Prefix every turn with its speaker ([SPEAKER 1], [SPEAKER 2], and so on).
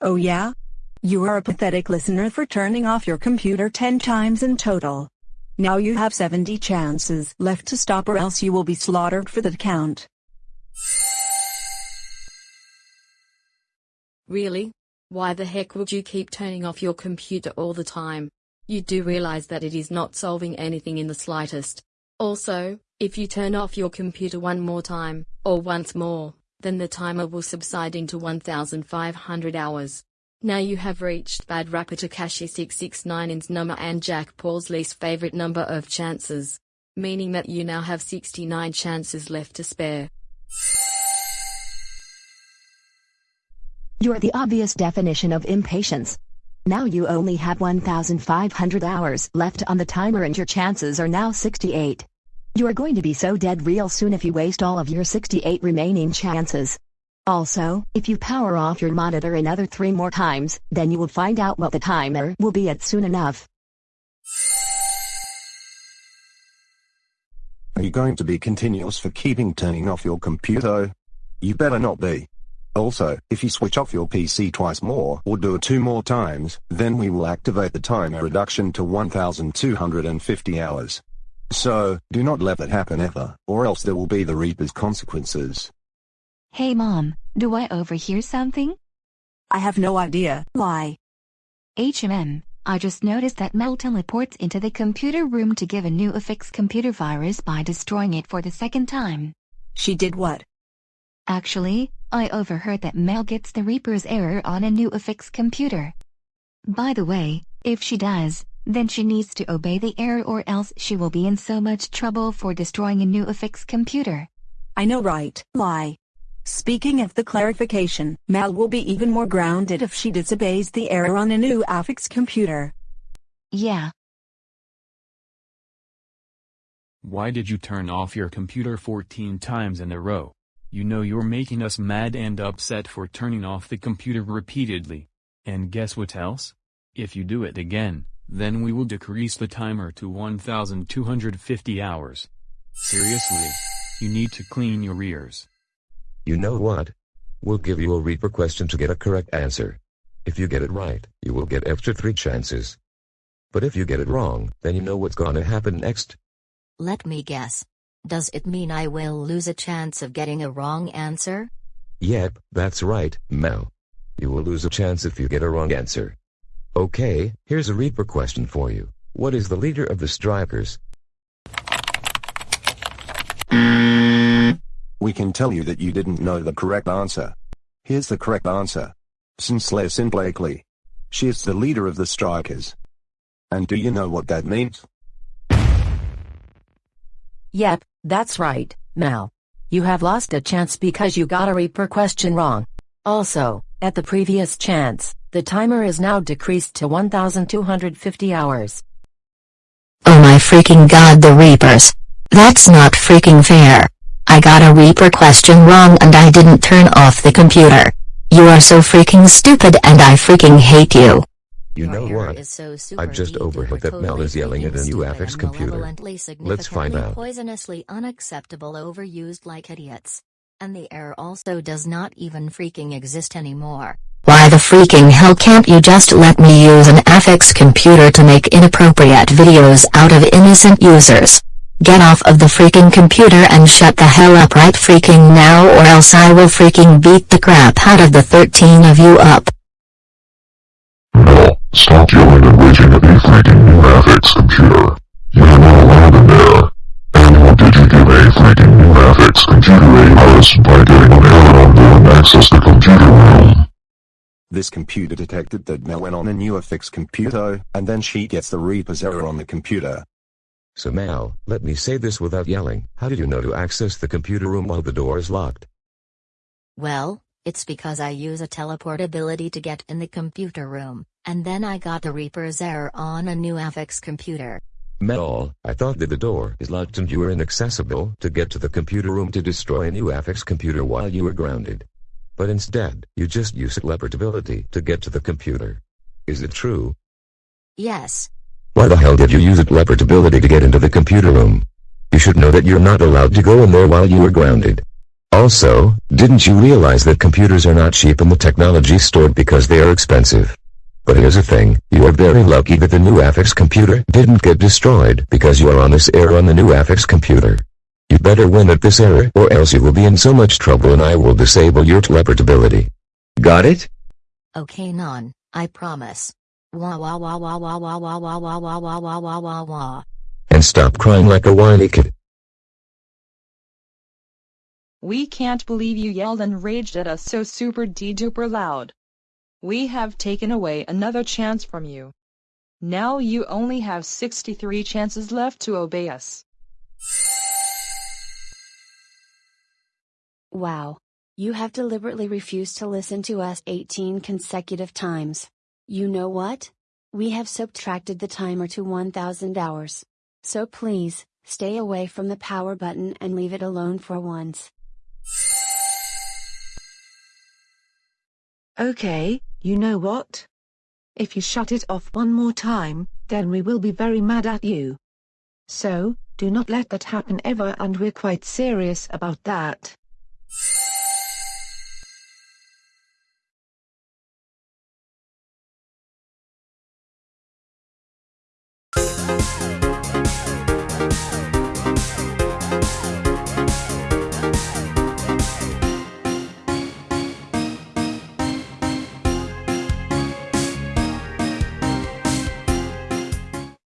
[SPEAKER 1] Oh yeah? You are a pathetic listener for turning off your computer 10 times in total. Now you have 70 chances left to stop or else you will be slaughtered for the count.
[SPEAKER 2] Really? Why the heck would you keep turning off your computer all the time? You do realize that it is not solving anything in the slightest. Also, if you turn off your computer one more time, or once more, then the timer will subside into 1500 hours. Now you have reached Bad Rapper Tekashi 669's number and Jack Paul's least favorite number of chances. Meaning that you now have 69 chances left to spare.
[SPEAKER 3] You're the obvious definition of impatience. Now you only have 1,500 hours left on the timer and your chances are now 68. You are going to be so dead real soon if you waste all of your 68 remaining chances. Also, if you power off your monitor another three more times, then you will find out what the timer will be at soon enough.
[SPEAKER 4] Are you going to be continuous for keeping turning off your computer? You better not be. Also, if you switch off your PC twice more or do it two more times, then we will activate the timer reduction to 1250 hours. So, do not let that happen ever, or else there will be the Reaper's consequences.
[SPEAKER 5] Hey mom, do I overhear something?
[SPEAKER 1] I have no idea why.
[SPEAKER 5] HMM, I just noticed that Mel teleports into the computer room to give a new affix computer virus by destroying it for the second time.
[SPEAKER 1] She did what?
[SPEAKER 5] Actually, I overheard that Mel gets the Reaper's error on a new affix computer. By the way, if she does, then she needs to obey the error or else she will be in so much trouble for destroying a new affix computer.
[SPEAKER 1] I know right, why? Speaking of the clarification, Mal will be even more grounded if she disobeys the error on a new affix computer.
[SPEAKER 5] Yeah.
[SPEAKER 6] Why did you turn off your computer 14 times in a row? You know you're making us mad and upset for turning off the computer repeatedly. And guess what else? If you do it again, then we will decrease the timer to 1250 hours. Seriously. You need to clean your ears.
[SPEAKER 7] You know what? We'll give you a Reaper question to get a correct answer. If you get it right, you will get extra 3 chances. But if you get it wrong, then you know what's gonna happen next.
[SPEAKER 8] Let me guess. Does it mean I will lose a chance of getting a wrong answer?
[SPEAKER 7] Yep, that's right, Mel. You will lose a chance if you get a wrong answer. Okay, here's a Reaper question for you. What is the leader of the Strikers?
[SPEAKER 4] We can tell you that you didn't know the correct answer. Here's the correct answer. Sinclair Sin Blakely. She is the leader of the Strikers. And do you know what that means?
[SPEAKER 9] Yep, that's right, Mal. You have lost a chance because you got a Reaper question wrong. Also, at the previous chance, the timer is now decreased to 1250 hours.
[SPEAKER 8] Oh my freaking god the Reapers. That's not freaking fair. I got a Reaper question wrong and I didn't turn off the computer. You are so freaking stupid and I freaking hate you.
[SPEAKER 7] You know what? I've just overheard that Mel is yelling at a new affix computer. Let's find out.
[SPEAKER 8] Poisonously unacceptable overused like idiots. And the error also does not even freaking exist anymore. Why the freaking hell can't you just let me use an affix computer to make inappropriate videos out of innocent users? Get off of the freaking computer and shut the hell up right freaking now or else I will freaking beat the crap out of the 13 of you up.
[SPEAKER 10] No, stop yelling and raging at me freaking new affix computer. You are not allowed in there. And how did you give a freaking new affix computer a virus by getting an error on there and access the computer room?
[SPEAKER 4] This computer detected that Mel went on a new affix computer, and then she gets the Reaper's error on the computer.
[SPEAKER 7] So Mel, let me say this without yelling. How did you know to access the computer room while the door is locked?
[SPEAKER 8] Well, it's because I use a teleport ability to get in the computer room, and then I got the Reaper's error on a new affix computer.
[SPEAKER 7] Mel, I thought that the door is locked and you were inaccessible to get to the computer room to destroy a new affix computer while you were grounded. But instead, you just use teleport ability to get to the computer. Is it true?
[SPEAKER 8] Yes.
[SPEAKER 7] Why the hell did you use teleport ability to get into the computer room? You should know that you're not allowed to go in there while you are grounded. Also, didn't you realize that computers are not cheap and the technology stored because they are expensive? But here's the thing, you are very lucky that the new Affix computer didn't get destroyed because you are on this air on the new Affix computer. You better win at this error or else you will be in so much trouble and I will disable your teleportability. Got it?
[SPEAKER 8] Okay non, I promise. Wah wah wah wah wah wah wah wah wah wah wah wah wah wah wah.
[SPEAKER 7] And stop crying like a whiny kid.
[SPEAKER 11] We can't believe you yelled and raged at us so super de-duper loud. We have taken away another chance from you. Now you only have 63 chances left to obey us.
[SPEAKER 12] Wow. You have deliberately refused to listen to us 18 consecutive times. You know what? We have subtracted the timer to 1000 hours. So please, stay away from the power button and leave it alone for once.
[SPEAKER 13] Okay, you know what? If you shut it off one more time, then we will be very mad at you. So, do not let that happen ever and we're quite serious about that.
[SPEAKER 14] We'll be right back.